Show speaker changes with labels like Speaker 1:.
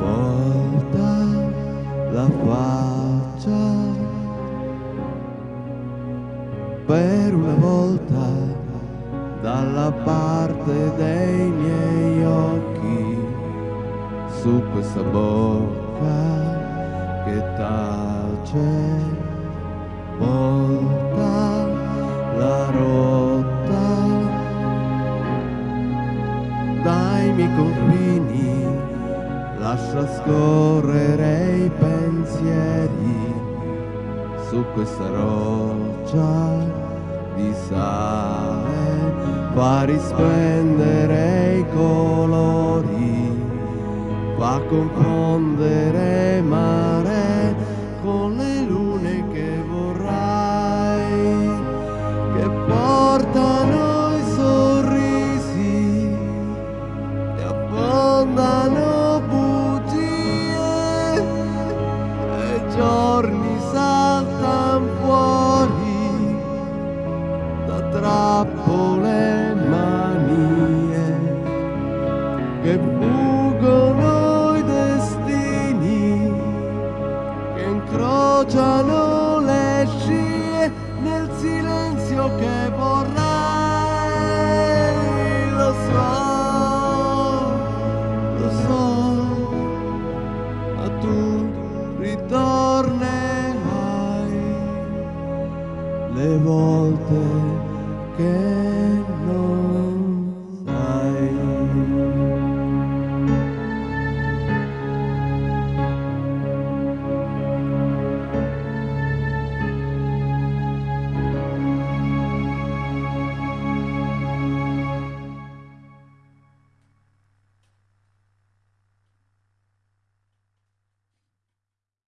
Speaker 1: volta la faccia. Per una volta dalla parte dei miei occhi su questa bocca che tace lascia scorrere i pensieri su questa roccia di sale. Fa risplendere i colori fa confondere incrociano le scie nel silenzio che vorrei, lo so, lo so, ma tu ritornerai le volte che non